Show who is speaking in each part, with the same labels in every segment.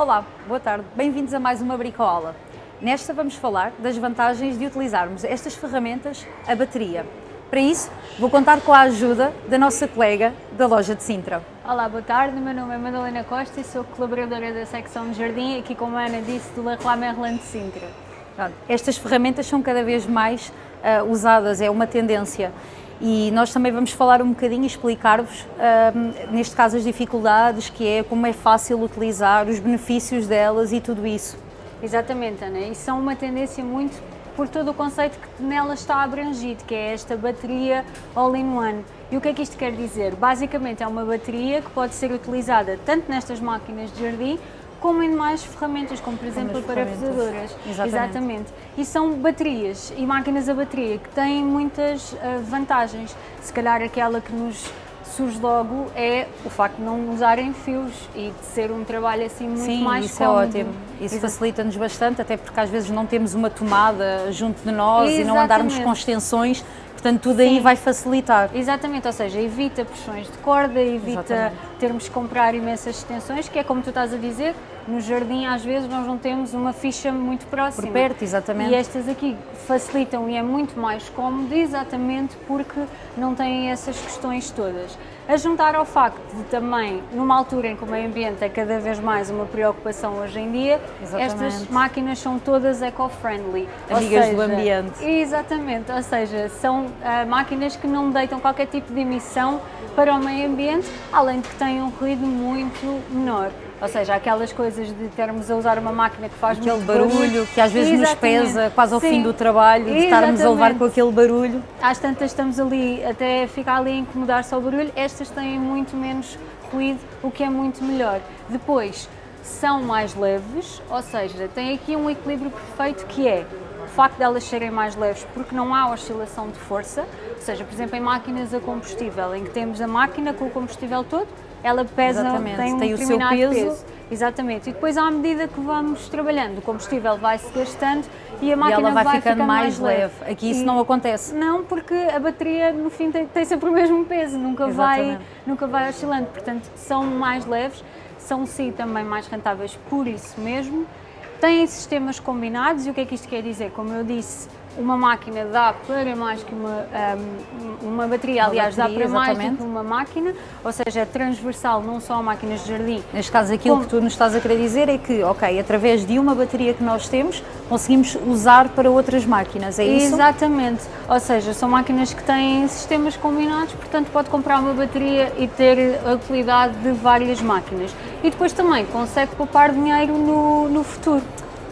Speaker 1: Olá, boa tarde, bem-vindos a mais uma Bricola. Nesta vamos falar das vantagens de utilizarmos estas ferramentas a bateria. Para isso, vou contar com a ajuda da nossa colega da loja de Sintra.
Speaker 2: Olá, boa tarde, meu nome é Madalena Costa e sou colaboradora da secção de jardim, aqui como a Ana disse, do Leroy Merlin de Sintra.
Speaker 1: Estas ferramentas são cada vez mais uh, usadas, é uma tendência e nós também vamos falar um bocadinho e explicar-vos, neste caso, as dificuldades, que é como é fácil utilizar, os benefícios delas e tudo isso.
Speaker 2: Exatamente, Ana, e são uma tendência muito por todo o conceito que nela está abrangido, que é esta bateria all-in-one. E o que é que isto quer dizer? Basicamente é uma bateria que pode ser utilizada tanto nestas máquinas de jardim como em mais ferramentas, como por exemplo parafusadoras.
Speaker 1: Exatamente. Exatamente.
Speaker 2: E são baterias e máquinas a bateria que têm muitas uh, vantagens. Se calhar aquela que nos surge logo é o facto de não usarem fios e de ser um trabalho assim muito
Speaker 1: Sim,
Speaker 2: mais
Speaker 1: isso
Speaker 2: cómodo.
Speaker 1: é ótimo. Isso facilita-nos bastante, até porque às vezes não temos uma tomada junto de nós Exatamente. e não andarmos com extensões Portanto, tudo Sim. aí vai facilitar.
Speaker 2: Exatamente, ou seja, evita pressões de corda, evita Exatamente. termos que comprar imensas extensões, que é como tu estás a dizer, no jardim às vezes nós não temos uma ficha muito próxima.
Speaker 1: Por perto, exatamente.
Speaker 2: E estas aqui facilitam e é muito mais cómodo exatamente porque não têm essas questões todas. A juntar ao facto de também, numa altura em que o meio ambiente é cada vez mais uma preocupação hoje em dia, Exatamente. estas máquinas são todas eco-friendly.
Speaker 1: Amigas seja, do ambiente.
Speaker 2: Exatamente, ou seja, são uh, máquinas que não deitam qualquer tipo de emissão para o meio ambiente, além de que têm um ruído muito menor. Ou seja, aquelas coisas de termos a usar uma máquina que faz
Speaker 1: aquele barulho, barulho, que às vezes Exatamente. nos pesa quase ao Sim. fim do trabalho, de estarmos a levar com aquele barulho.
Speaker 2: Às tantas estamos ali, até ficar ali a incomodar só o barulho, estas têm muito menos ruído, o que é muito melhor. Depois, são mais leves, ou seja, tem aqui um equilíbrio perfeito que é o facto de elas serem mais leves porque não há oscilação de força, ou seja, por exemplo, em máquinas a combustível, em que temos a máquina com o combustível todo, ela pesa, Exatamente. tem um tem determinado peso. peso. Exatamente. E depois, à medida que vamos trabalhando, o combustível vai se gastando e a máquina
Speaker 1: e ela vai,
Speaker 2: vai
Speaker 1: ficando,
Speaker 2: ficando
Speaker 1: mais,
Speaker 2: leve.
Speaker 1: leve. Aqui isso e não acontece.
Speaker 2: Não, porque a bateria no fim tem, tem sempre o mesmo peso, nunca vai, nunca vai oscilando. Portanto, são mais leves, são sim também mais rentáveis por isso mesmo. Têm sistemas combinados e o que é que isto quer dizer? Como eu disse, uma máquina dá para mais que uma, um, uma bateria, uma aliás, bateria, dá para exatamente. mais do que uma máquina, ou seja, é transversal não só a máquinas de jardim.
Speaker 1: Neste caso, aquilo como... que tu nos estás a querer dizer é que, ok, através de uma bateria que nós temos, conseguimos usar para outras máquinas, é
Speaker 2: isso? Exatamente, ou seja, são máquinas que têm sistemas combinados, portanto pode comprar uma bateria e ter a utilidade de várias máquinas. E depois também consegue poupar dinheiro no, no futuro.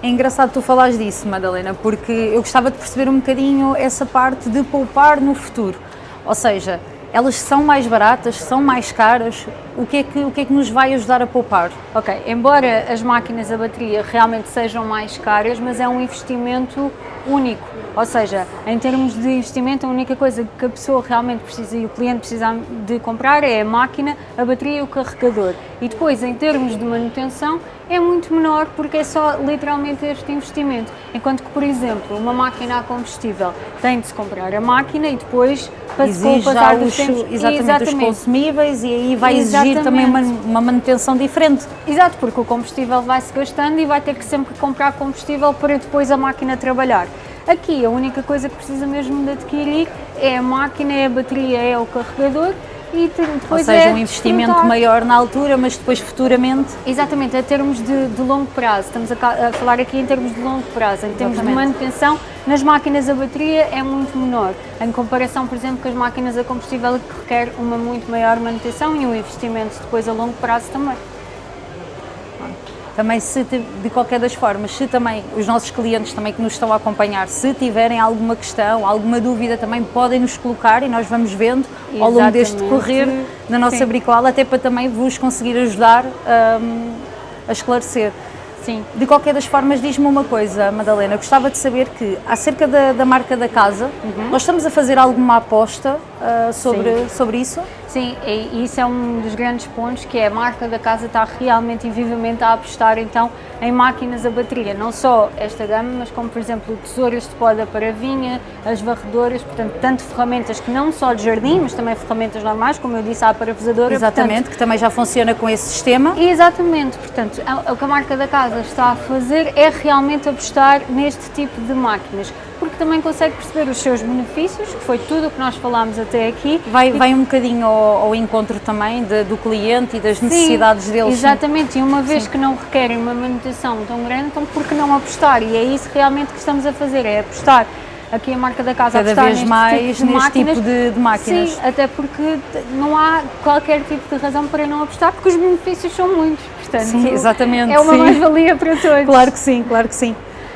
Speaker 1: É engraçado tu falares disso, Madalena, porque eu gostava de perceber um bocadinho essa parte de poupar no futuro. Ou seja, elas são mais baratas, são mais caras, o que, é que, o que é que nos vai ajudar a poupar?
Speaker 2: Ok, embora as máquinas a bateria realmente sejam mais caras, mas é um investimento único, ou seja, em termos de investimento a única coisa que a pessoa realmente precisa e o cliente precisa de comprar é a máquina, a bateria e o carregador. E depois em termos de manutenção é muito menor porque é só literalmente este investimento. Enquanto que, por exemplo, uma máquina a combustível tem de se comprar a máquina e depois
Speaker 1: Exige com o passar dos tempos, exatamente, exatamente, os consumíveis e aí vai exatamente. exigir também uma, uma, manutenção diferente.
Speaker 2: Exato, porque o combustível vai se gastando e vai ter que sempre comprar combustível para depois a máquina trabalhar. Aqui a única coisa que precisa mesmo de adquirir é a máquina, é a bateria, é o carregador e depois
Speaker 1: Ou seja, é um investimento maior na altura, mas depois futuramente...
Speaker 2: Exatamente, a termos de, de longo prazo, estamos a, a, falar aqui em termos de longo prazo, em termos Exatamente. de manutenção, nas máquinas a bateria é muito menor, em comparação, por exemplo, com as máquinas a combustível que requer uma muito maior manutenção e um investimento depois a longo prazo também
Speaker 1: também se de qualquer das formas, se também os nossos clientes também que nos estão a acompanhar, se tiverem alguma questão, alguma dúvida, também podem nos colocar e nós vamos vendo Exatamente. ao longo deste decorrer na nossa Sim. bricola, até para também vos conseguir ajudar um, a esclarecer.
Speaker 2: Sim.
Speaker 1: De qualquer das formas, diz-me uma coisa, Madalena, gostava de saber que, acerca da, da marca da casa, nós estamos a fazer alguma aposta uh, sobre, sobre isso?
Speaker 2: Sim, e isso é um dos grandes pontos, que é a marca da casa está realmente e vivamente a apostar então em máquinas a bateria, não só esta gama, mas como por exemplo tesouras de poda para vinha, as varredoras, portanto tanto ferramentas que não só de jardim, mas também ferramentas normais, como eu disse, a parafusadora.
Speaker 1: Exatamente,
Speaker 2: portanto,
Speaker 1: que também já funciona com esse sistema.
Speaker 2: Exatamente, portanto o que a marca da casa está a fazer é realmente apostar neste tipo de máquinas porque também consegue perceber os seus benefícios, que foi tudo o que nós falámos até aqui.
Speaker 1: Vai, vai um bocadinho ao, ao encontro também de, do cliente e das necessidades
Speaker 2: sim,
Speaker 1: deles.
Speaker 2: Exatamente, e uma vez sim. que não requerem uma manutenção tão grande, então por que não apostar? E é isso realmente que estamos a fazer, é apostar aqui a marca da casa
Speaker 1: Cada vez mais
Speaker 2: tipo
Speaker 1: neste tipo de, de, máquinas.
Speaker 2: Sim, até porque não há qualquer tipo de razão para não apostar, porque os benefícios são muitos. Portanto,
Speaker 1: sim, exatamente.
Speaker 2: É uma mais-valia para todos.
Speaker 1: Claro que sim, claro que sim.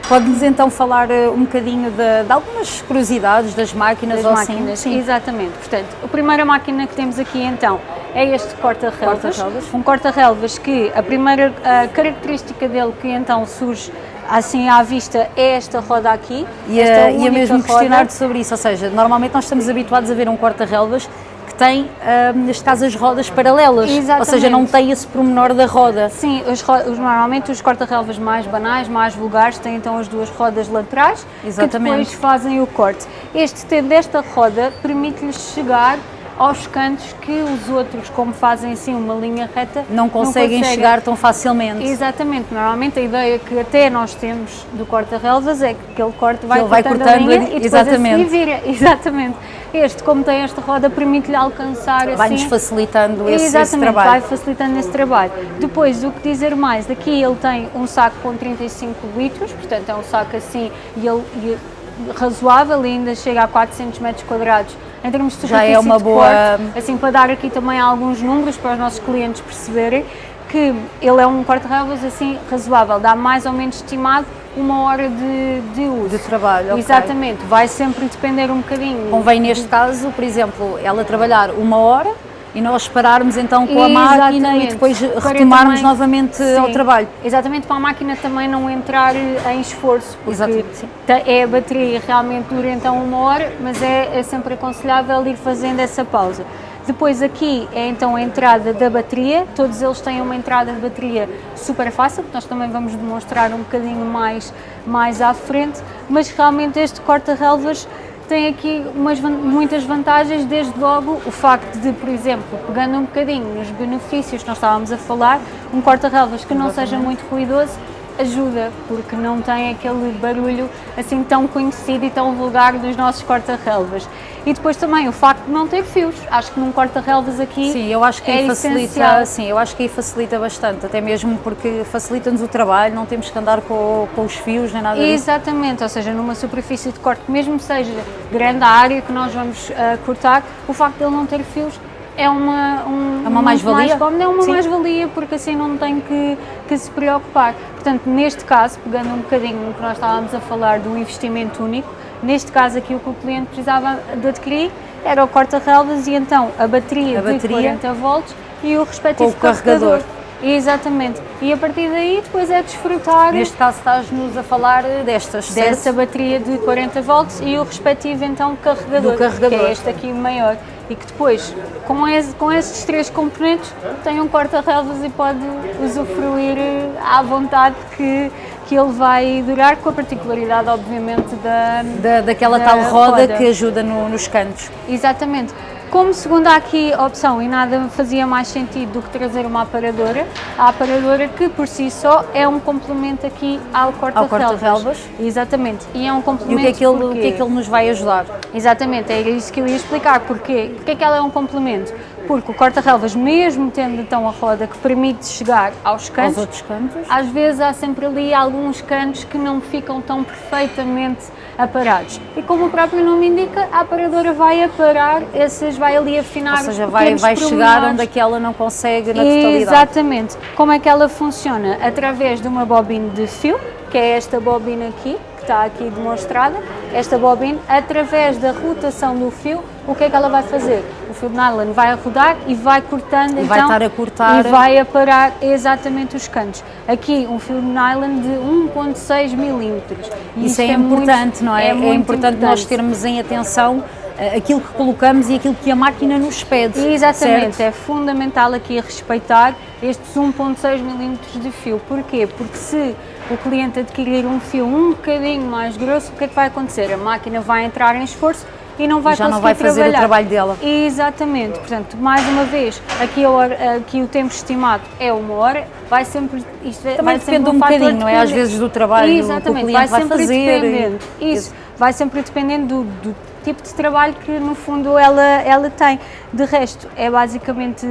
Speaker 1: Pode-nos então falar uh, um bocadinho de, de, algumas curiosidades das máquinas
Speaker 2: das
Speaker 1: ou
Speaker 2: máquinas, assim? Exatamente. Portanto, a primeira máquina que temos aqui então é este corta-relvas. Corta um corta-relvas que a primeira a característica dele que então surge assim à vista é esta roda aqui.
Speaker 1: E, a, e a mesmo questionar-te sobre isso, ou seja, normalmente nós estamos habituados a ver um corta-relvas que tem, uh, neste caso, as rodas paralelas.
Speaker 2: Exatamente.
Speaker 1: Ou seja, não tem esse pormenor da roda.
Speaker 2: Sim, os, os, normalmente os corta-relvas mais banais, mais vulgares, têm então as duas rodas laterais Exatamente. que depois fazem o corte. Este ter desta roda permite-lhes chegar aos cantos que os outros, como fazem assim uma linha reta,
Speaker 1: não conseguem, não conseguem. chegar tão facilmente.
Speaker 2: Exatamente, normalmente a ideia que até nós temos do corta-relvas é que aquele corte vai,
Speaker 1: vai
Speaker 2: cortando,
Speaker 1: cortando
Speaker 2: a linha e depois
Speaker 1: exatamente.
Speaker 2: vira. Exatamente. Este, como tem esta roda, permite-lhe alcançar assim...
Speaker 1: Vai-nos facilitando esse,
Speaker 2: exatamente,
Speaker 1: esse trabalho.
Speaker 2: vai facilitando esse trabalho. Depois, o que dizer mais, aqui ele tem um saco com 35 litros, portanto é um saco assim, e ele, e razoável, ainda chega a 400 metros quadrados em termos de
Speaker 1: Já é uma boa...
Speaker 2: Corte, assim, para dar aqui também alguns números para os nossos clientes perceberem que ele é um corte-relvas assim razoável, dá mais ou menos estimado uma hora de, de uso.
Speaker 1: De trabalho,
Speaker 2: Exatamente, okay. vai sempre depender um bocadinho.
Speaker 1: Convém neste caso, por exemplo, ela trabalhar uma hora e nós pararmos então com a máquina e depois retomarmos também, novamente sim, ao trabalho.
Speaker 2: Exatamente, para a máquina também não entrar em esforço, porque exatamente, é a bateria realmente dura então uma hora, mas é, é sempre aconselhável ir fazendo essa pausa. Depois aqui é então a entrada da bateria, todos eles têm uma entrada de bateria super fácil, que nós também vamos demonstrar um bocadinho mais, mais à frente, mas realmente este corta-relvas tem aqui umas, muitas vantagens, desde logo o facto de, por exemplo, pegando um bocadinho nos benefícios que nós estávamos a falar, um corta-relvas que não seja muito ruidoso ajuda, porque não tem aquele barulho assim tão conhecido e tão vulgar dos nossos corta-relvas. E depois também o facto de não ter fios. Acho que num corta-relvas aqui
Speaker 1: Sim, eu acho que
Speaker 2: é
Speaker 1: facilita, sim, eu acho que aí facilita bastante, até mesmo porque facilita-nos o trabalho, não temos que andar com, com os fios nem nada
Speaker 2: disso. Exatamente, ou seja, numa superfície de corte, mesmo seja grande a área que nós vamos uh, cortar, o facto de ele não ter fios é uma, um,
Speaker 1: é uma mais-valia?
Speaker 2: Mais é uma mais-valia, porque assim não tem que, que se preocupar. Portanto, neste caso, pegando um bocadinho no que nós estávamos a falar do investimento único, neste caso aqui o que o cliente precisava de adquirir era o corta-relvas e então a bateria, a bateria de 40 volts e o respectivo o carregador. carregador. Exatamente. E a partir daí depois é desfrutar.
Speaker 1: Neste caso estás-nos a falar destas,
Speaker 2: Dessa
Speaker 1: certo?
Speaker 2: bateria de 40 volts e o respectivo então carregador,
Speaker 1: Do carregador.
Speaker 2: que é este aqui maior. E que depois, com, esse, com estes três componentes, tem um corta-relvas e pode usufruir à vontade que que ele vai durar com a particularidade, obviamente, da,
Speaker 1: da daquela da tal roda, roda, que ajuda no, nos cantos.
Speaker 2: Exatamente. Como segunda aqui opção, e nada fazia mais sentido do que trazer uma aparadora, a aparadora que por si só é um complemento aqui ao corta-relvas. Corta Exatamente, e é um complemento
Speaker 1: E o que, é que ele, o que é que ele nos vai ajudar?
Speaker 2: Exatamente, é isso que eu ia explicar, porque, porque é que ela é um complemento? porque o corta-relvas, mesmo tendo então a roda que permite chegar aos cantos,
Speaker 1: aos outros cantos,
Speaker 2: às vezes há sempre ali alguns cantos que não ficam tão perfeitamente aparados. E como o próprio nome indica, a aparadora vai aparar esses, vai ali afinar
Speaker 1: Ou seja, vai, vai chegar onde aquela não consegue na totalidade.
Speaker 2: Exatamente. Como é que ela funciona? Através de uma bobina de fio, que é esta bobina aqui, que está aqui demonstrada, esta bobina, através da rotação do fio, o que é que ela vai fazer? O fio de nylon vai rodar e vai cortando,
Speaker 1: e
Speaker 2: então,
Speaker 1: vai estar a cortar
Speaker 2: e vai aparar exatamente os cantos. Aqui um fio de nylon de 1.6 milímetros.
Speaker 1: Isso é,
Speaker 2: isto
Speaker 1: importante,
Speaker 2: muito-
Speaker 1: não é? É,
Speaker 2: muito
Speaker 1: importante, nós termos em atenção eh, aquilo que colocamos e aquilo que a máquina nos pede.
Speaker 2: Exatamente,
Speaker 1: certo?
Speaker 2: é fundamental aqui respeitar estes 1.6 milímetros de fio. Porquê? Porque se o cliente adquirir um fio um bocadinho mais grosso, o que é que vai acontecer? A máquina vai entrar em esforço e não vai
Speaker 1: Já não vai fazer o trabalho dela.
Speaker 2: Exatamente, portanto, mais uma vez, aqui, hora- aqui o tempo estimado é uma hora, vai sempre, isto é-
Speaker 1: Também
Speaker 2: vai sempre
Speaker 1: depende um
Speaker 2: fator
Speaker 1: bocadinho, não é? Às vezes do trabalho que o
Speaker 2: Exatamente,
Speaker 1: cliente vai
Speaker 2: sempre
Speaker 1: fazer.
Speaker 2: dependendo,
Speaker 1: e-
Speaker 2: isso, vai sempre dependendo do, do tipo de trabalho que no fundo ela, ela tem. De resto, é basicamente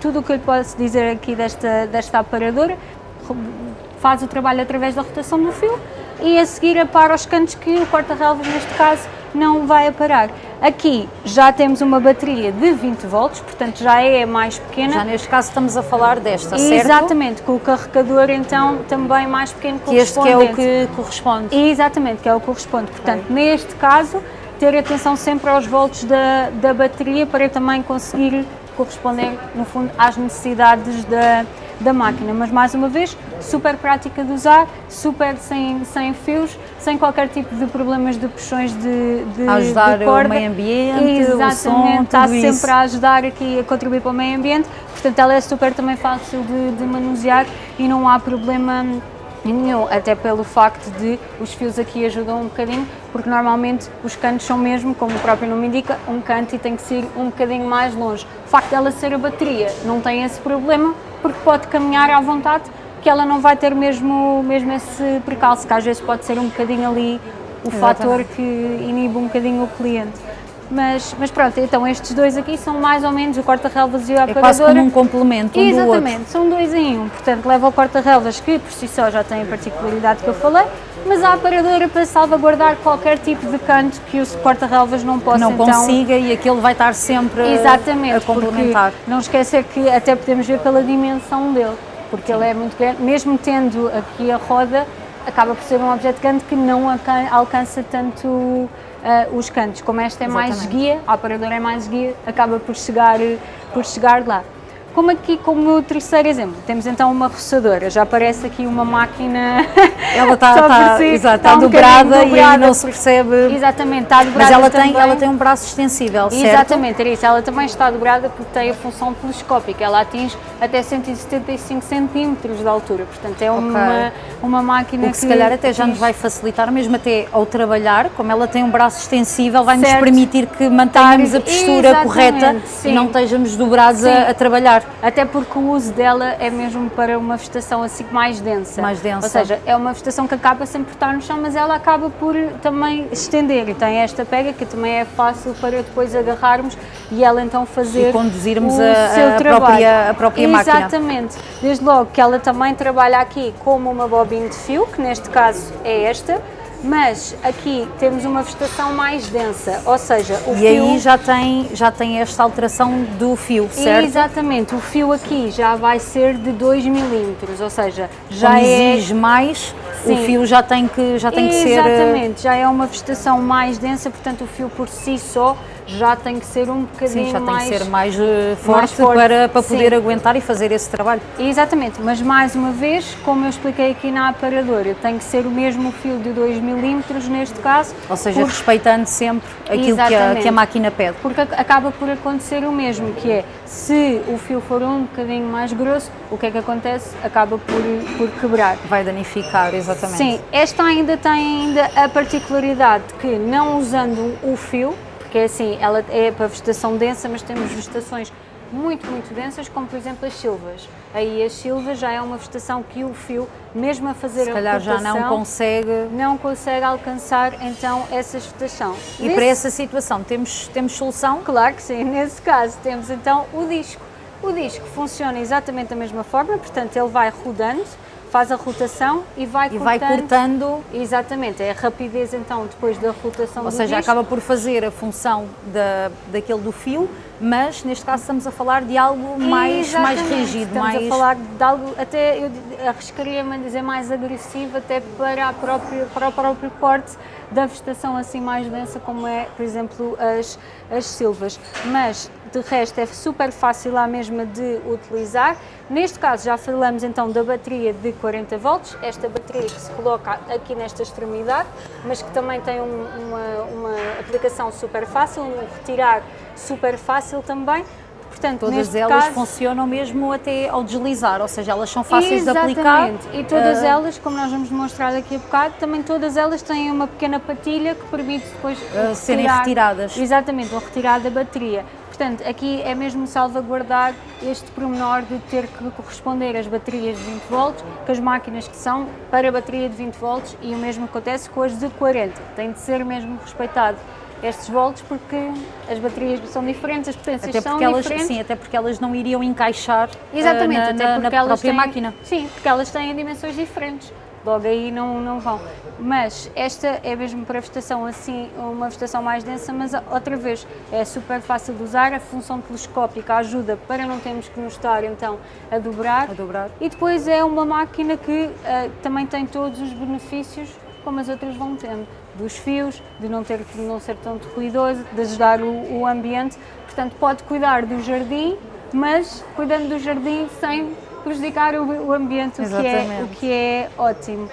Speaker 2: tudo o que eu lhe posso dizer aqui desta, desta aparadora, faz o trabalho através da rotação do fio e a seguir apara os cantos que o corta-relvas neste caso não vai aparar. Aqui já temos uma bateria de 20 volts, portanto já é mais pequena.
Speaker 1: Já neste caso estamos a falar desta, certo?
Speaker 2: Exatamente, com o carregador então também mais pequeno
Speaker 1: Que este que é o que corresponde.
Speaker 2: Exatamente, que é o que corresponde. Portanto, neste caso, ter atenção sempre aos volts da, da bateria para também conseguir corresponder, no fundo, às necessidades da, da máquina. Mas, mais uma vez, super prática de usar, super sem, sem fios, sem qualquer tipo de problemas de puxões de, de,
Speaker 1: ajudar
Speaker 2: de
Speaker 1: o
Speaker 2: corda.
Speaker 1: meio ambiente, o
Speaker 2: Exatamente,
Speaker 1: som,
Speaker 2: está sempre
Speaker 1: isso.
Speaker 2: a ajudar aqui a contribuir para o meio ambiente. Portanto, ela é super também fácil de, de manusear e não há problema nenhum, até pelo facto de os fios aqui ajudam um bocadinho, porque normalmente os cantos são mesmo, como o próprio nome indica, um canto e tem que ser um bocadinho mais longe. O facto dela ser a bateria não tem esse problema, porque pode caminhar à vontade, que ela não vai ter mesmo, mesmo esse percalço, que às vezes pode ser um bocadinho ali o fator que inibe um bocadinho o cliente. Mas, mas pronto, então estes dois aqui são mais ou menos o corta-relvas e a
Speaker 1: É quase como um complemento um.
Speaker 2: Exatamente, são dois em um. Portanto, leva o corta-relvas que por si só já tem a particularidade que eu falei, mas a aparadora para salvaguardar qualquer tipo de canto que o corta-relvas não possa
Speaker 1: Não
Speaker 2: então...
Speaker 1: consiga e aquele vai estar sempre
Speaker 2: Exatamente,
Speaker 1: a complementar.
Speaker 2: não esquecer que até podemos ver pela dimensão dele, porque ele é muito grande, mesmo tendo aqui a roda, acaba por ser um objeto grande que não alcan- alcança tanto ah, os cantos. Como esta é mais
Speaker 1: Exatamente.
Speaker 2: guia, a aparadora é mais guia, acaba por chegar, por chegar lá. Como aqui, como terceiro exemplo, temos então uma roçadora, já aparece aqui uma máquina.
Speaker 1: Ela está, está,
Speaker 2: si,
Speaker 1: exato,
Speaker 2: está
Speaker 1: está
Speaker 2: um
Speaker 1: dobrada e aí
Speaker 2: dobrada,
Speaker 1: não se percebe.
Speaker 2: Exatamente, está dobrada
Speaker 1: Mas ela tem, ela tem um braço extensível, certo?
Speaker 2: Exatamente, era isso. Ela também está dobrada porque tem a função telescópica. Ela atinge até 175 centímetros de altura. Portanto, é uma, uma máquina
Speaker 1: O que se calhar até já nos vai facilitar, mesmo até ao trabalhar, como ela tem um braço extensível, vai nos
Speaker 2: Certo.
Speaker 1: permitir que mantenhamos a postura correta
Speaker 2: sim.
Speaker 1: e não estejamos dobrados a, a trabalhar.
Speaker 2: Até porque o uso dela é mesmo para uma vegetação assim mais densa.
Speaker 1: Mais densa.
Speaker 2: Ou seja, é uma vegetação que acaba sempre por estar no chão, mas ela acaba por também estender. E tem esta pega que também é fácil para depois agarrarmos e ela então fazer
Speaker 1: E conduzirmos
Speaker 2: o
Speaker 1: a-
Speaker 2: seu
Speaker 1: a
Speaker 2: trabalho.
Speaker 1: própria- a própria máquina.
Speaker 2: Exatamente. Desde logo que ela também trabalha aqui como uma bobina de fio, que neste caso é esta, mas aqui temos uma vegetação mais densa, ou seja, o
Speaker 1: E
Speaker 2: fio...
Speaker 1: aí já tem, já tem esta alteração do fio, certo?
Speaker 2: Exatamente, o fio aqui já vai ser de 2 milímetros, ou seja, já
Speaker 1: Como
Speaker 2: é...
Speaker 1: exige mais, o
Speaker 2: Sim.
Speaker 1: fio já tem que, já tem que ser. eh,
Speaker 2: Exatamente, já é uma vegetação mais densa, portanto o fio por si só já tem que ser um bocadinho
Speaker 1: Sim, já tem
Speaker 2: mais...
Speaker 1: que ser mais eh, forte,
Speaker 2: forte,
Speaker 1: para, para poder
Speaker 2: sim.
Speaker 1: aguentar e fazer esse trabalho.
Speaker 2: Exatamente, mas mais uma vez, como eu expliquei aqui na aparadora, tem que ser o mesmo fio de 2 milímetros neste caso.
Speaker 1: Ou seja,
Speaker 2: por-
Speaker 1: respeitando sempre aquilo que a, que a máquina pede.
Speaker 2: Porque ac- acaba por acontecer o mesmo, que é, se o fio for um bocadinho mais grosso, o que é que acontece? Acaba por, por quebrar.
Speaker 1: Vai danificar, exatamente.
Speaker 2: Sim, esta ainda tem ainda a particularidade de que não usando o fio, porque é assim, ela é para vegetação densa, mas temos vegetações muito, muito densas, como por exemplo as silvas. Aí as silvas já é uma vegetação que o fio, mesmo a fazer
Speaker 1: Se
Speaker 2: a
Speaker 1: calhar já não consegue.
Speaker 2: não consegue alcançar então essa vegetação.
Speaker 1: E
Speaker 2: Nesse-
Speaker 1: para essa situação temos, temos solução?
Speaker 2: Claro que sim, nesse caso temos então o disco. O disco funciona exatamente da mesma forma, portanto ele vai rodando, faz a rotação e vai
Speaker 1: E
Speaker 2: cortando.
Speaker 1: vai cortando,
Speaker 2: Exatamente, é a rapidez então depois da rotação
Speaker 1: ou seja,
Speaker 2: disco.
Speaker 1: acaba por fazer a função da, daquele do fio, mas neste caso estamos a falar de algo mais, mais rígido,
Speaker 2: Estamos
Speaker 1: mais...
Speaker 2: a falar de algo, até eu arriscaria-me a dizer mais agressivo, até para, a própria, para o próprio corte da vegetação assim mais densa, como é, por exemplo, as, as silvas. Mas, de resto, é super fácil a mesma de utilizar. Neste caso, já falamos então da bateria de 40 volts, esta bateria que se coloca aqui nesta extremidade, mas que também tem um- uma, uma aplicação super fácil, um retirar super fácil também. Portanto,
Speaker 1: Todas elas
Speaker 2: caso,
Speaker 1: funcionam mesmo até ao deslizar, ou seja, elas são fáceis de aplicar.
Speaker 2: Exatamente. E todas
Speaker 1: ah,
Speaker 2: elas, como nós vamos demonstrar daqui a bocado, também todas elas têm uma pequena patilha que permite depois
Speaker 1: serem
Speaker 2: retirar-
Speaker 1: retiradas.
Speaker 2: Exatamente, ou retirar da bateria. Portanto, aqui é mesmo salvaguardar este pormenor de ter que corresponder às baterias de 20 volts, com as máquinas que são para bateria de 20 volts e o mesmo acontece com as de 40. Tem de ser mesmo respeitado estes volts porque as baterias são diferentes, as potências
Speaker 1: Até
Speaker 2: são
Speaker 1: elas,
Speaker 2: diferentes.
Speaker 1: sim, até porque elas não iriam encaixar ah,
Speaker 2: Exatamente,
Speaker 1: na,
Speaker 2: até
Speaker 1: na-
Speaker 2: porque
Speaker 1: na
Speaker 2: elas
Speaker 1: própria
Speaker 2: têm,
Speaker 1: máquina.
Speaker 2: Sim, porque elas têm dimensões diferentes. Logo aí não, não vão. Mas esta é mesmo para vegetação assim, uma vegetação mais densa, mas outra vez é super fácil de usar. A função telescópica ajuda para não termos que nos estar então a dobrar.
Speaker 1: A dobrar.
Speaker 2: E depois é uma máquina que ah, também tem todos os benefícios como as outras vão tendo, dos fios, de não, ter, de não ser tão ruidoso, de ajudar o, o ambiente. Portanto, pode cuidar do jardim, mas cuidando do jardim sem prejudicar o, o ambiente, o que, é, o que é ótimo.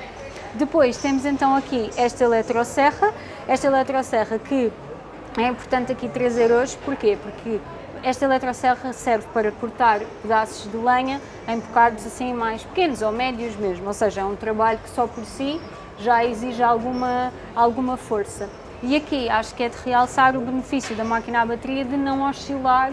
Speaker 2: Depois temos então aqui esta eletroserra, esta eletroserra que é importante aqui trazer hoje, porquê? Porque esta eletroserra serve para cortar pedaços de lenha em bocados assim mais pequenos ou médios mesmo, ou seja, é um trabalho que só por si já exige alguma, alguma força. E aqui acho que é de realçar o benefício da máquina a bateria de não oscilar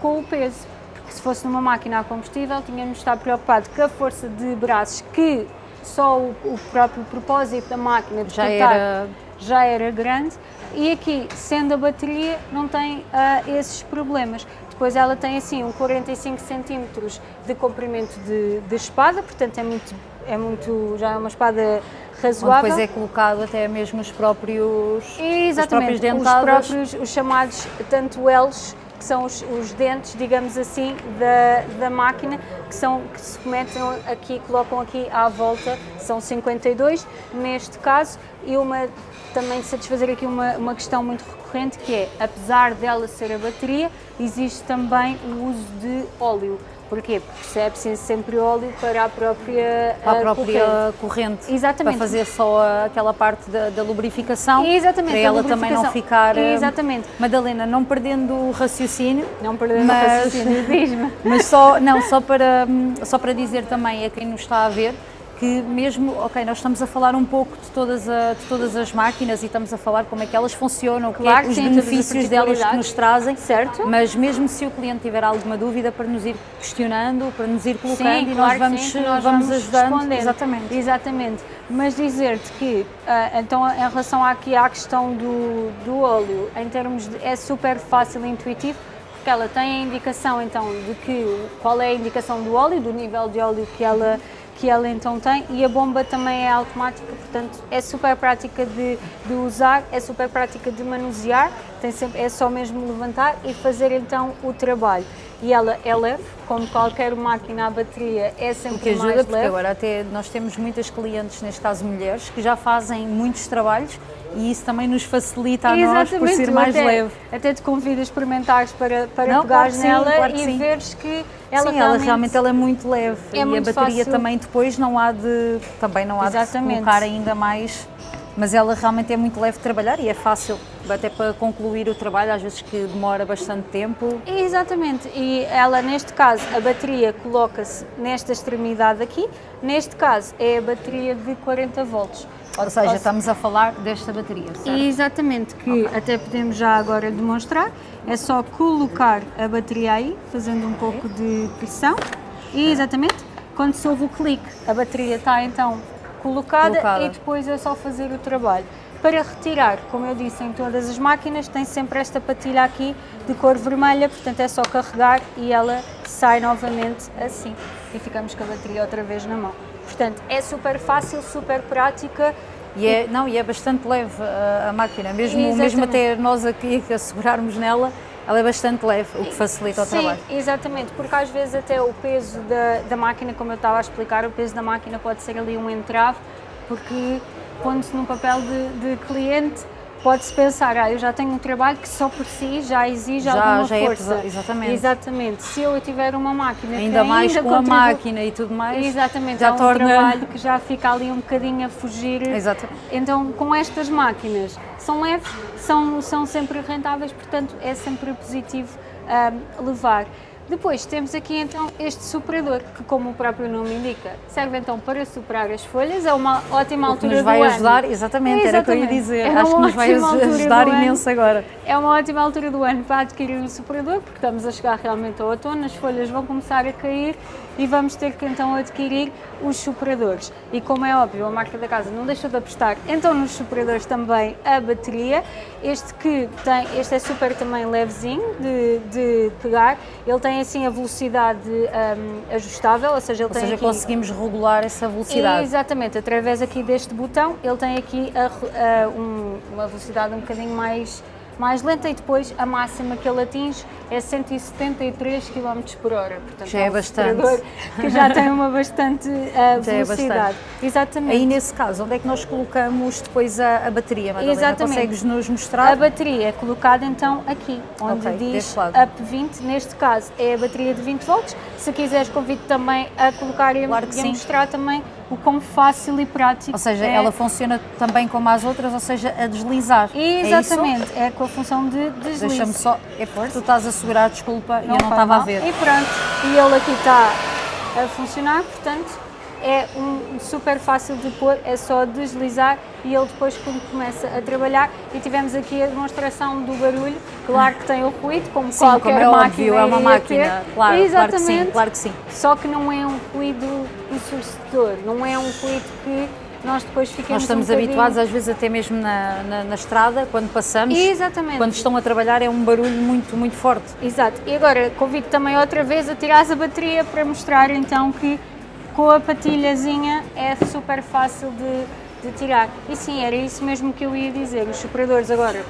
Speaker 2: com o peso. Porque se fosse numa máquina a combustível, tínhamos de estar preocupado com a força de braços que só o, o próprio propósito da máquina de
Speaker 1: Já
Speaker 2: cortar
Speaker 1: era-
Speaker 2: já era grande e aqui, sendo a bateria, não tem ah, esses problemas. Depois ela tem assim um 45 centímetros de comprimento de, de espada, portanto é muito, é muito, já é uma espada
Speaker 1: Onde
Speaker 2: razoável.
Speaker 1: depois é colocado até mesmo os próprios,
Speaker 2: Exatamente, os
Speaker 1: dentadas.
Speaker 2: próprios, os chamados tanto elos, que são os, os dentes, digamos assim, da, da máquina, que, são, que se metem aqui, colocam aqui à volta, são 52 neste caso, e uma, também satisfazer aqui uma, uma questão muito recorrente, que é, apesar dela ser a bateria, existe também o uso de óleo. Porquê? Porque se é preciso sempre óleo para a própria,
Speaker 1: para a
Speaker 2: ah,
Speaker 1: própria
Speaker 2: corrente.
Speaker 1: corrente.
Speaker 2: Exatamente.
Speaker 1: Para fazer só aquela parte da, da lubrificação.
Speaker 2: Exatamente,
Speaker 1: Para ela também não ficar. eh,
Speaker 2: Exatamente.
Speaker 1: Madalena, não perdendo o raciocínio.
Speaker 2: Não perdendo
Speaker 1: mas,
Speaker 2: o raciocínio, diz-me.
Speaker 1: Mas só, não, só para, hum, só para dizer também a quem nos está a ver que mesmo, ok, nós estamos a falar um pouco de todas, a- de todas as máquinas e estamos a falar como é que elas funcionam, que
Speaker 2: Claro
Speaker 1: é,
Speaker 2: que
Speaker 1: os benefícios delas que nos trazem,
Speaker 2: Certo.
Speaker 1: mas mesmo se o cliente tiver alguma dúvida para nos ir questionando, para nos ir colocando
Speaker 2: Sim,
Speaker 1: e
Speaker 2: claro
Speaker 1: nós
Speaker 2: que
Speaker 1: vamos,
Speaker 2: sim, que nós
Speaker 1: vamos
Speaker 2: vamos
Speaker 1: ajudando. Exatamente.
Speaker 2: Exatamente. Mas dizer-te que, ah, então, em relação aqui à questão do, do óleo, em termos de, é super fácil e intuitivo, porque ela tem a indicação, então, de que, qual é a indicação do óleo, do nível de óleo que ela, que ela então tem, e a bomba também é automática, portanto, é super prática de, de usar, é super prática de manusear, tem sempre, é só mesmo levantar e fazer então o trabalho. E ela é leve, como qualquer máquina à bateria, é
Speaker 1: O
Speaker 2: sempre
Speaker 1: que ajuda,
Speaker 2: mais
Speaker 1: porque
Speaker 2: leve.
Speaker 1: agora até nós temos muitas clientes, neste caso mulheres, que já fazem muitos trabalhos e isso também nos facilita a nós por ser mais
Speaker 2: até,
Speaker 1: leve.
Speaker 2: Até te convido a experimentares para, para
Speaker 1: Não,
Speaker 2: pegares
Speaker 1: claro que sim,
Speaker 2: nela
Speaker 1: claro
Speaker 2: e
Speaker 1: sim.
Speaker 2: veres que ela
Speaker 1: Sim,
Speaker 2: realmente,
Speaker 1: ela realmente ela é muito leve
Speaker 2: é
Speaker 1: e a
Speaker 2: muito
Speaker 1: bateria
Speaker 2: fácil.
Speaker 1: também depois não há de também não há de
Speaker 2: Exatamente.
Speaker 1: colocar ainda mais, mas ela realmente é muito leve de trabalhar e é fácil até para concluir o trabalho, às vezes que demora bastante tempo.
Speaker 2: Exatamente, e ela neste caso, a bateria coloca-se nesta extremidade aqui, neste caso é a bateria de 40 volts.
Speaker 1: Ou seja, estamos a falar desta bateria, certo?
Speaker 2: Exatamente, que até podemos já agora demonstrar. É só colocar a bateria aí, fazendo um pouco de pressão. E exatamente, quando se ouve o clique, a bateria está então colocada,
Speaker 1: Colocada.
Speaker 2: e depois é só fazer o trabalho. Para retirar, como eu disse, em todas as máquinas tem sempre esta patilha aqui de cor vermelha, portanto é só carregar e ela sai novamente assim. E ficamos com a bateria outra vez na mão. Portanto, é super fácil, super prática.
Speaker 1: E é, não, e é bastante leve a, a máquina, mesmo,
Speaker 2: Exatamente.
Speaker 1: mesmo até nós aqui que assegurarmos nela, ela é bastante leve, o que facilita o
Speaker 2: Sim,
Speaker 1: trabalho.
Speaker 2: exatamente, porque às vezes até o peso da, da máquina, como eu estava a explicar, o peso da máquina pode ser ali um entrave, porque pondo-se num papel de, de cliente, pode-se pensar, ah, eu já tenho um trabalho que só por si já exige
Speaker 1: Já-
Speaker 2: alguma
Speaker 1: já é
Speaker 2: força.
Speaker 1: pesa- exatamente.
Speaker 2: Exatamente. Se eu tiver uma máquina que
Speaker 1: Ainda mais com a
Speaker 2: contribu-
Speaker 1: máquina e tudo mais,
Speaker 2: Exatamente,
Speaker 1: já
Speaker 2: há um
Speaker 1: torna...
Speaker 2: trabalho que já fica ali um bocadinho a fugir.
Speaker 1: Exatamente.
Speaker 2: Então, com estas máquinas, são leves, são, são sempre rentáveis, portanto, é sempre positivo ahm, levar. Depois temos aqui então este superador, que como o próprio nome indica, serve então para superar as folhas, é uma ótima
Speaker 1: O que
Speaker 2: altura
Speaker 1: nos vai
Speaker 2: do
Speaker 1: ajudar,
Speaker 2: ano.
Speaker 1: exatamente, era o que eu ia dizer.
Speaker 2: É
Speaker 1: Acho que nos vai
Speaker 2: altura
Speaker 1: ajudar
Speaker 2: do ano.
Speaker 1: imenso agora.
Speaker 2: É uma ótima altura do ano para adquirir um superador, porque estamos a chegar realmente ao outono, as folhas vão começar a cair e vamos ter que então adquirir os superadores. E como é óbvio, a marca da casa não deixa de apostar então nos superadores também a bateria. Este que tem, este é super também levezinho de, de pegar, ele tem assim a velocidade hum, ajustável, ou seja, ele
Speaker 1: Ou
Speaker 2: tem
Speaker 1: seja,
Speaker 2: aqui...
Speaker 1: conseguimos regular essa velocidade.
Speaker 2: Exatamente, através aqui deste botão, ele tem aqui a- a- um- uma velocidade um bocadinho mais, mais lenta e depois a máxima que ele atinge é 173 km por hora. Portanto,
Speaker 1: Já é
Speaker 2: um
Speaker 1: bastante.
Speaker 2: Que já tem uma bastante uh,
Speaker 1: é
Speaker 2: velocidade.
Speaker 1: bastante.
Speaker 2: Exatamente.
Speaker 1: Aí nesse caso, onde é que nós colocamos depois a, a bateria, Madalena?
Speaker 2: Exatamente.
Speaker 1: Consegues nos mostrar?
Speaker 2: A bateria é colocada então aqui, onde
Speaker 1: Ok,
Speaker 2: diz
Speaker 1: deste lado.
Speaker 2: up 20, neste caso é a bateria de 20 volts. Se quiseres convido também a colocar e, a-
Speaker 1: Claro
Speaker 2: e a mostrar também o quão fácil e prático
Speaker 1: Ou seja,
Speaker 2: é.
Speaker 1: ela funciona também como as outras, ou seja, a deslizar. É?
Speaker 2: Exatamente, é, com a função de deslize.
Speaker 1: Deixa-me só. É tu estás a segurar, desculpa, e eu não estava a ver.
Speaker 2: E pronto, e ele aqui está a funcionar, portanto é um super fácil de pôr, é só deslizar e ele depois começa a trabalhar e tivemos aqui a demonstração do barulho, claro que tem o ruído, como
Speaker 1: Sim,
Speaker 2: qualquer
Speaker 1: como é
Speaker 2: máquina
Speaker 1: óbvio, é uma máquina. Claro,
Speaker 2: Exatamente.
Speaker 1: claro que sim, claro que sim.
Speaker 2: Só que não é um ruído ensurdecedor, não é um ruído que nós depois ficamos
Speaker 1: Nós estamos
Speaker 2: um
Speaker 1: habituados, às vezes até mesmo na, na, na estrada, quando passamos,
Speaker 2: Exatamente.
Speaker 1: quando estão a trabalhar, é um barulho muito, muito forte.
Speaker 2: Exato. E agora convido também outra vez a tirar a bateria para mostrar então que com a patilhazinha é super fácil de, de tirar. E sim, era isso mesmo que eu ia dizer. Os superadores agora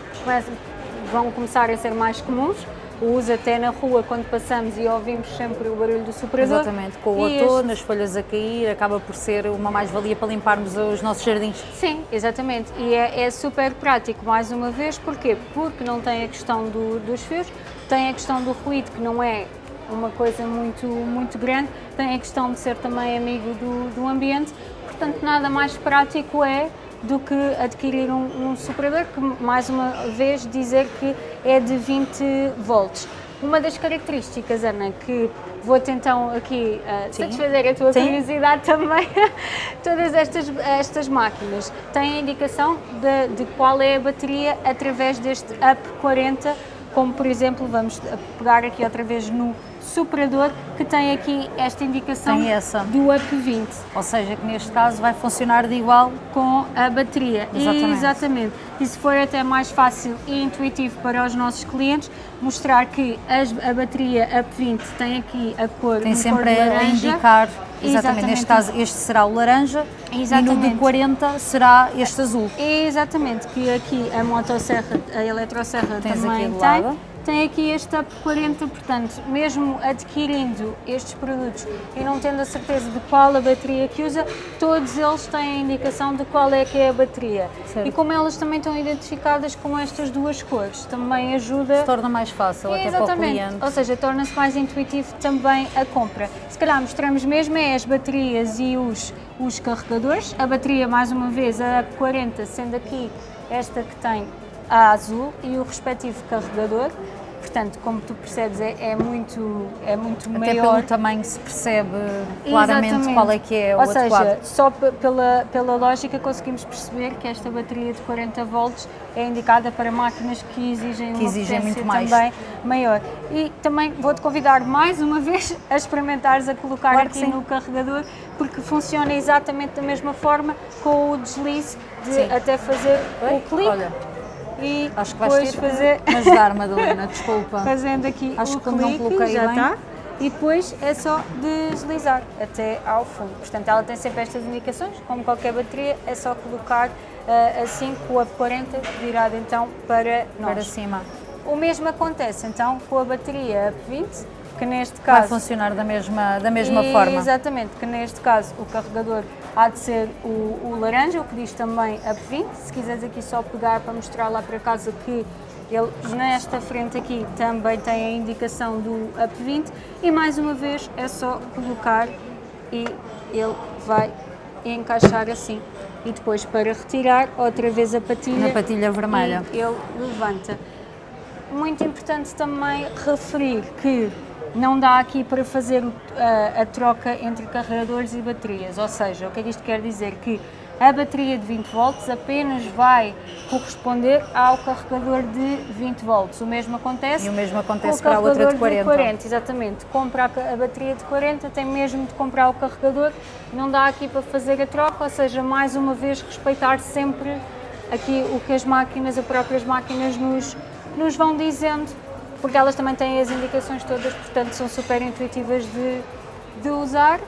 Speaker 2: vão começar a ser mais comuns. O uso até na rua quando passamos e ouvimos sempre o barulho do superador.
Speaker 1: Exatamente, com o outono, as folhas a cair, acaba por ser uma mais-valia para limparmos os nossos jardins.
Speaker 2: Sim, exatamente. E é, é super prático, mais uma vez, porquê? Porque não tem a questão do- dos fios, tem a questão do ruído, que não é uma coisa muito, muito grande, tem a questão de ser também amigo do, do ambiente, portanto, nada mais prático é do que adquirir um, um superador, que mais uma vez dizer que é de 20 volts. Uma das características, Ana, que vou-te então aqui uh, satisfazer a tua
Speaker 1: Sim.
Speaker 2: curiosidade também, todas estas, estas máquinas têm a indicação de, de qual é a bateria através deste UP 40, como por exemplo, vamos pegar aqui outra vez no superador, que tem aqui esta indicação do UP 20
Speaker 1: Ou seja, que neste caso vai funcionar de igual.
Speaker 2: com a bateria.
Speaker 1: Exatamente.
Speaker 2: Exatamente. E se for até mais fácil e intuitivo para os nossos clientes, mostrar que as- a bateria UP 20 tem aqui a cor
Speaker 1: Tem sempre
Speaker 2: cor de
Speaker 1: a
Speaker 2: laranja.
Speaker 1: indicar, exatamente, neste
Speaker 2: Exatamente.
Speaker 1: caso este será o laranja e no
Speaker 2: Exatamente.
Speaker 1: de 40 será este azul.
Speaker 2: Exatamente, que aqui a motosserra, a eletrosserra
Speaker 1: Tens
Speaker 2: também
Speaker 1: aqui do lado.
Speaker 2: Tem aqui este UP 40, portanto, mesmo adquirindo estes produtos e não tendo a certeza de qual a bateria que usa, todos eles têm a indicação de qual é que é a bateria.
Speaker 1: Certo.
Speaker 2: E como elas também estão identificadas com estas duas cores, também ajuda
Speaker 1: Torna mais fácil até para o cliente.
Speaker 2: Ou seja, torna-se mais intuitivo também a compra. Se calhar mostramos mesmo é as baterias e os, os carregadores. A bateria, mais uma vez, a 40, sendo aqui esta que tem a azul e o respectivo carregador. Portanto, como tu percebes, é, é muito, é muito
Speaker 1: Até
Speaker 2: maior.
Speaker 1: pelo tamanho se percebe claramente
Speaker 2: Exatamente.
Speaker 1: qual é que é o
Speaker 2: Ou seja,
Speaker 1: adequado.
Speaker 2: só pe- pela, pela lógica conseguimos perceber que esta bateria de 40 volts é indicada para máquinas que exigem
Speaker 1: Que exigem muito mais.
Speaker 2: também maior. E também vou-te convidar mais uma vez a experimentares a colocar
Speaker 1: Claro
Speaker 2: aqui no carregador, porque funciona exatamente da mesma forma com o deslize de
Speaker 1: Sim.
Speaker 2: até fazer o clique
Speaker 1: Olha,
Speaker 2: e
Speaker 1: acho que vais
Speaker 2: depois
Speaker 1: ter
Speaker 2: fazer
Speaker 1: que ajudar, Madalena, desculpa.
Speaker 2: fazendo aqui
Speaker 1: Acho
Speaker 2: o
Speaker 1: que não
Speaker 2: clique,
Speaker 1: coloquei
Speaker 2: já
Speaker 1: bem.
Speaker 2: está. e depois é só deslizar até ao fundo. Portanto, ela tem sempre estas indicações, como qualquer bateria, é só colocar uh, assim com a 40 virada então para nós.
Speaker 1: Para cima.
Speaker 2: O mesmo acontece então com a bateria UP20, que neste caso...
Speaker 1: Vai funcionar da mesma, da mesma
Speaker 2: e,
Speaker 1: forma.
Speaker 2: Exatamente, que neste caso o carregador há de ser o, o laranja, o que diz também UP20. Se quiseres aqui só pegar para mostrar lá para casa que ele nesta frente aqui também tem a indicação do UP20 e mais uma vez é só colocar e ele vai encaixar assim. E depois para retirar outra vez a patilha.
Speaker 1: Na patilha vermelha.
Speaker 2: ele levanta. Muito importante também referir que não dá aqui para fazer a, a troca entre carregadores e baterias, ou seja, o que é que isto quer dizer? Que a bateria de 20 volts apenas vai corresponder ao carregador de 20 volts. O mesmo acontece,
Speaker 1: e o mesmo acontece para a outra de 40.
Speaker 2: de 40. Exatamente. Compra a bateria de 40, tem mesmo de comprar o carregador, não dá aqui para fazer a troca, ou seja, mais uma vez respeitar sempre aqui o que as máquinas, as próprias máquinas nos, nos vão dizendo, porque elas também têm as indicações todas, portanto são super intuitivas de, de usar.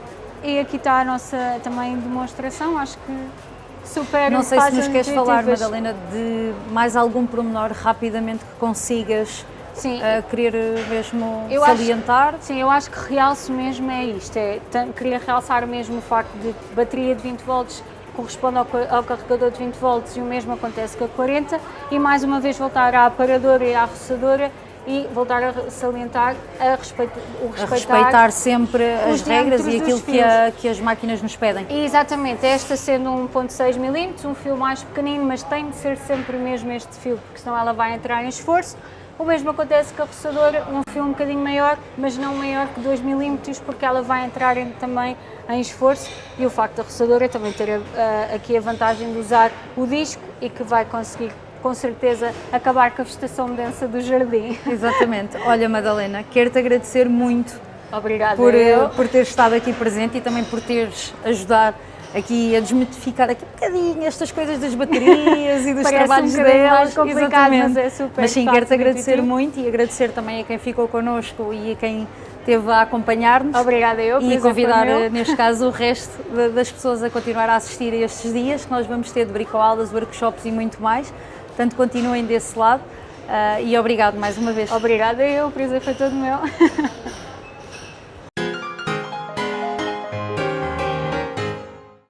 Speaker 2: E aqui está a nossa também demonstração, acho que super
Speaker 1: Não sei se nos queres falar, Madalena, de mais algum pormenor rapidamente que consigas sim. Uh, querer mesmo eu salientar?
Speaker 2: Acho, sim, eu acho que realço mesmo é isto, é, queria realçar mesmo o facto de bateria de 20 volts corresponde ao, ao, carregador de 20 volts e o mesmo acontece com a 40 e mais uma vez voltar à aparadora e à roçadora e voltar a salientar a respeito, o
Speaker 1: respeitar, a respeitar sempre as regras e aquilo que, a, que, as máquinas nos pedem.
Speaker 2: Exatamente, esta sendo 1.6 mm, um fio mais pequenino, mas tem de ser sempre mesmo este fio, porque senão ela vai entrar em esforço. O mesmo acontece com a roçadora, um fio um bocadinho maior, mas não maior que 2 mm, porque ela vai entrar em, também em esforço e o facto da roçadora também ter a, a, aqui a vantagem de usar o disco e que vai conseguir com certeza acabar com a vegetação densa do jardim.
Speaker 1: Exatamente. Olha, Madalena, quero-te agradecer muito
Speaker 2: Obrigada
Speaker 1: por, eh, por teres estado aqui presente e também por teres ajudado aqui a desmitificar aqui um bocadinho estas coisas das baterias e dos trabalhos
Speaker 2: um
Speaker 1: delas.
Speaker 2: Exatamente. Mas é super
Speaker 1: Mas sim, quero-te agradecer muito e agradecer também a quem ficou connosco e a quem esteve a acompanhar-nos.
Speaker 2: Obrigada eu.
Speaker 1: E convidar, eh, neste caso, o resto das pessoas a continuar a assistir a estes dias que nós vamos ter de bricoaulas, workshops e muito mais. Portanto, continuem desse lado uh, e obrigado mais uma vez.
Speaker 2: Obrigada eu, o prazer foi todo meu.